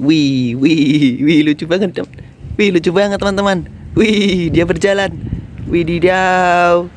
Wih, wih, wih lucu banget. tem- Wih, lucu banget teman-teman. Wih, dia berjalan. Wih, didaw.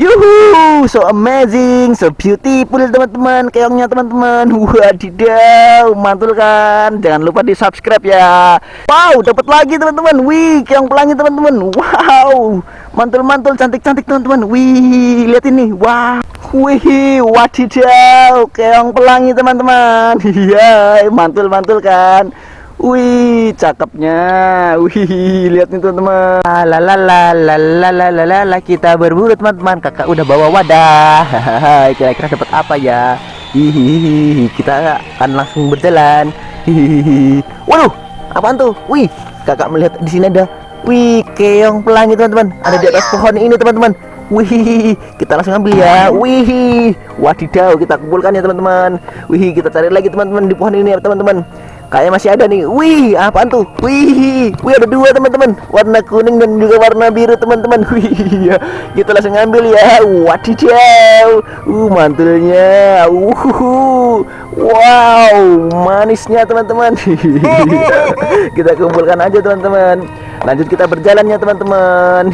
Yuhu, so amazing, so beautiful teman-teman Keongnya teman-teman Wadidaw, mantul kan Jangan lupa di subscribe ya Wow, dapat lagi teman-teman Wih, keong pelangi teman-teman Wow, mantul-mantul, cantik-cantik teman-teman Wih, lihat ini Wah, Wih, wadidaw, keong pelangi teman-teman. Iya, mantul-mantul kan. Wih, cakepnya. Wih, lihat nih teman-teman. Ah, lalalalalalalalala kita berburu teman-teman. Kakak udah bawa wadah. Kira-kira dapat apa ya? Hihihi, kita akan langsung berjalan. Hihihi. Waduh, apaan tuh? Wih, kakak melihat di sini ada. Wih, keong pelangi teman-teman. Ada di atas pohon ini teman-teman. Wih, kita langsung ambil ya. Wih, wadidaw, kita kumpulkan ya teman-teman. Wih, kita cari lagi teman-teman di pohon ini ya teman-teman. Kayaknya masih ada nih. Wih, apaan tuh? Wih, wih ada dua teman-teman. Warna kuning dan juga warna biru teman-teman. Wih, ya. kita langsung ambil ya. Wadidaw. Uh, mantulnya. Uh, wow, manisnya teman-teman. kita kumpulkan aja teman-teman lanjut kita berjalan ya teman-teman.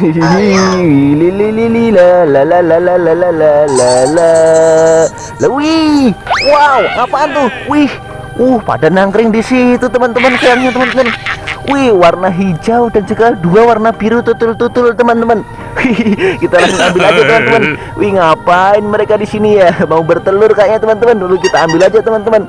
Wow apaan tuh wih uh pada nangkring di situ teman-teman sayangnya teman-teman wih warna hijau dan juga dua warna biru tutul-tutul teman-teman kita langsung ambil aja teman-teman wih ngapain mereka di sini ya mau bertelur kayaknya teman-teman dulu kita ambil aja teman-teman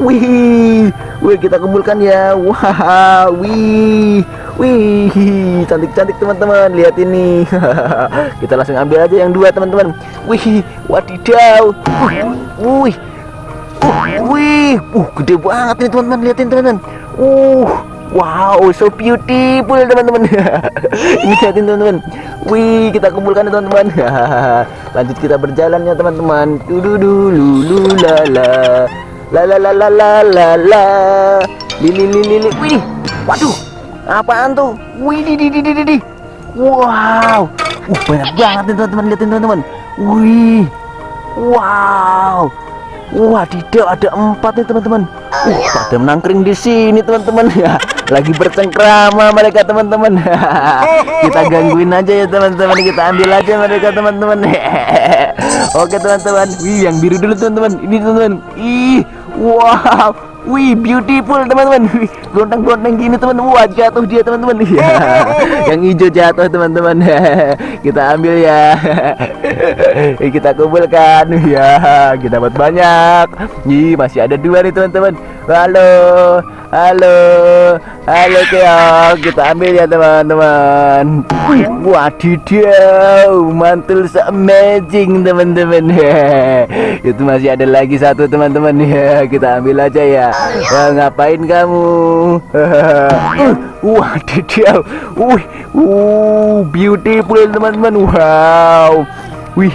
wih wih kita kumpulkan ya wah wih wih, cantik-cantik teman-teman. Lihat ini. kita langsung ambil aja yang dua teman-teman. Wih, wadidaw. Wih, wih, uh, gede banget nih teman-teman, liatin teman-teman. Uh, wow, so beautiful teman-teman. Ini liatin teman-teman. Wih, kita kumpulkan teman-teman. Lanjut kita berjalan ya teman-teman. Dudu lulu la la. La la la la la la lili lili. Wih, waduh, apaan tuh? Wih, di di di di di. Wow, uh, banyak banget nih teman-teman, liatin teman-teman. Wih, wow. Wadidaw ada empat nih teman-teman. Uh, pada menangkring di sini teman-teman ya. Lagi bercengkrama mereka teman-teman. kita gangguin aja ya teman-teman. Kita ambil aja mereka teman-teman. Oke teman-teman. Wih yang biru dulu teman-teman. Ini teman-teman. Ih, wow. Wih beautiful teman-teman. Gontang-gontang gini teman. Wah jatuh dia teman-teman. Ya. yang hijau jatuh teman-teman. kita ambil ya. kita kumpulkan ya. Kita dapat banyak. Ih masih ada dua nih teman-teman. Halo, halo, halo keong. Kita ambil ya teman-teman. Wadidaw, mantul amazing teman-teman. Itu masih ada lagi satu teman-teman ya. Kita ambil aja ya. Wah, ngapain kamu? uh, wadidaw. Wih, uh, beautiful teman-teman. Wow. Wih,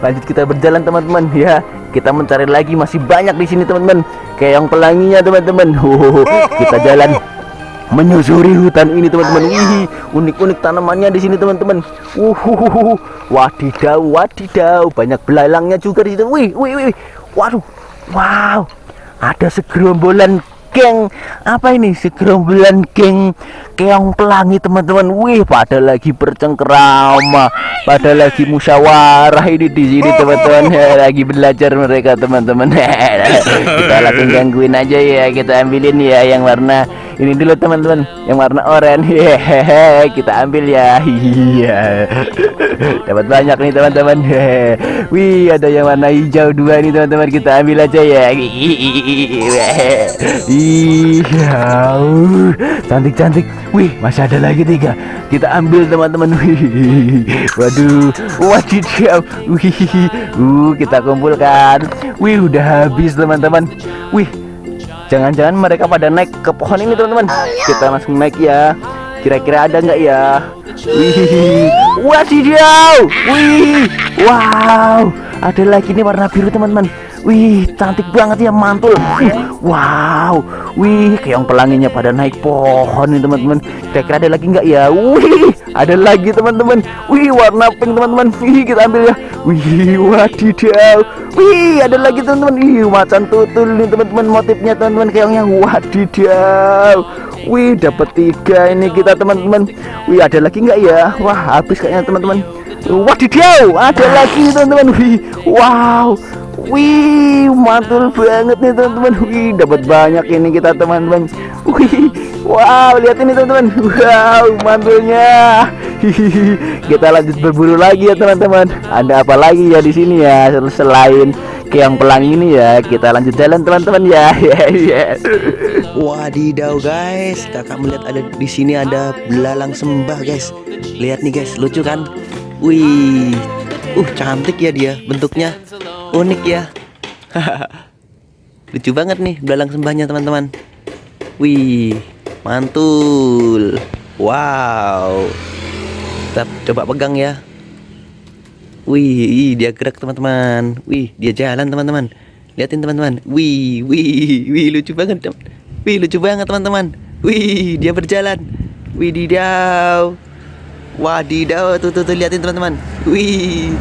lanjut kita berjalan teman-teman ya. Kita mencari lagi masih banyak di sini teman-teman. Yang pelanginya teman-teman. Oh, kita jalan menyusuri hutan ini teman-teman. Wih, unik-unik tanamannya di sini teman-teman. Wadidaw, wadidaw, banyak belalangnya juga di situ. Wih, wih, wih. Waduh. Wow. Ada segerombolan geng apa ini segerombolan geng keong pelangi teman-teman. Wih pada lagi bercengkerama pada lagi musyawarah ini di sini teman-teman. lagi belajar mereka teman-teman. Kita langsung gangguin aja ya kita ambilin ya yang warna ini dulu teman-teman. Yang warna oranye. Kita ambil ya. Iya. Dapat banyak nih teman-teman. Wih ada yang warna hijau dua nih teman-teman. Kita ambil aja ya. Iya. Cantik-cantik wih masih ada lagi tiga. Kita ambil teman-teman. Wih waduh. Wadidaw wih uh kita kumpulkan. Wih udah habis teman-teman. Wih Jangan-jangan mereka pada naik ke pohon ini teman-teman. Kita langsung naik ya. Kira-kira ada nggak ya? Wih Wadidaw Wih Wow Ada lagi nih warna biru teman-teman Wih, cantik banget ya mantul. Wow. Wih, keong pelanginya pada naik pohon nih teman-teman. Kira-kira ada lagi nggak ya? Wih, ada lagi teman-teman. Wih, warna pink teman-teman. Wih, kita ambil ya. Wih, wadidaw. Wih, ada lagi teman-teman. Wih, macan tutul nih teman-teman. Motifnya teman-teman keongnya. Wadidaw. Wih, dapat tiga ini kita teman-teman. Wih, ada lagi nggak ya? Wah, habis kayaknya teman-teman. Wadidaw, ada lagi teman-teman. Wih, wow. Wih, mantul banget nih teman-teman. Wih, dapat banyak ini kita teman-teman. Wih, wow, lihat ini teman-teman. Wow, mantulnya. Kita lanjut berburu lagi ya teman-teman. Ada apa lagi ya di sini ya selain keong pelangi ini ya. Kita lanjut jalan teman-teman ya. Yes. Wadidaw guys, kakak melihat ada di sini ada belalang sembah guys. Lihat nih guys, lucu kan? Wih, uh cantik ya dia bentuknya. Unik ya. Lucu banget nih belalang sembahnya teman-teman. Wih mantul. Wow. Kita coba pegang ya. Wih dia gerak teman-teman. Wih dia jalan teman-teman. Liatin teman-teman. Wih wih wih lucu banget wih lucu banget teman-teman. Wih dia berjalan. Wih didaw wadidaw tuh tuh, tuh liatin teman-teman. Wih